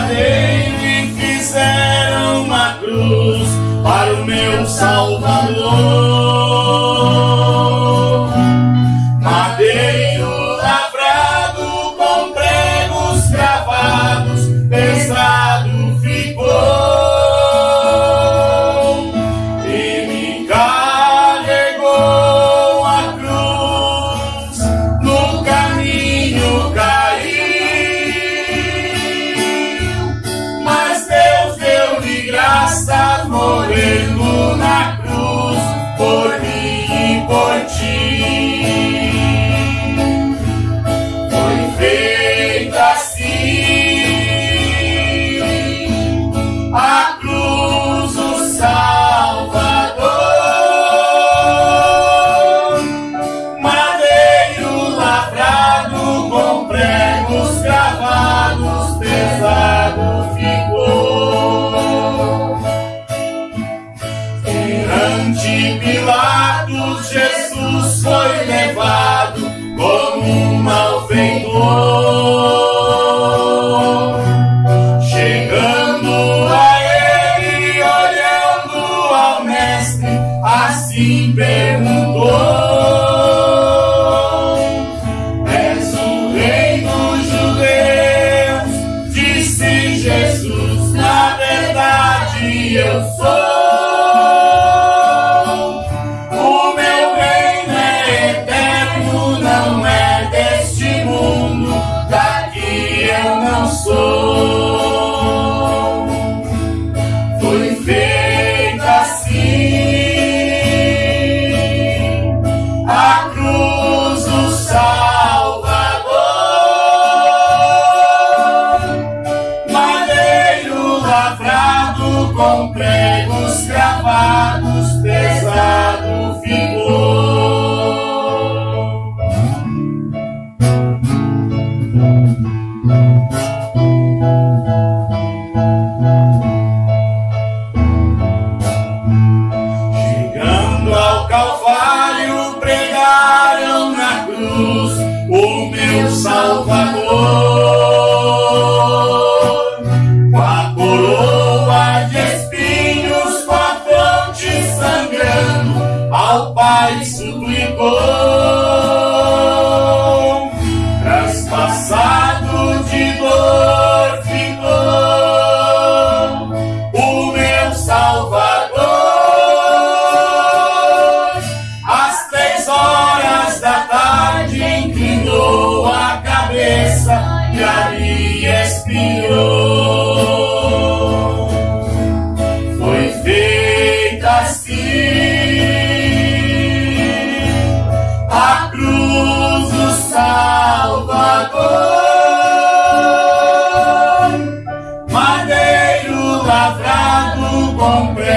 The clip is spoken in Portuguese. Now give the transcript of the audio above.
Guardei e fizeram uma cruz para o meu Salvador. de Pilatos, Jesus foi levado como um malfeitor. Chegando a ele, olhando ao Mestre, assim perguntou: És o rei dos judeus? Disse Jesus: Na verdade, eu sou. Calvário pregaram na cruz o meu Salvador. Com a coroa de espinhos, com a fronte sangrando, ao Pai suplicou. bombe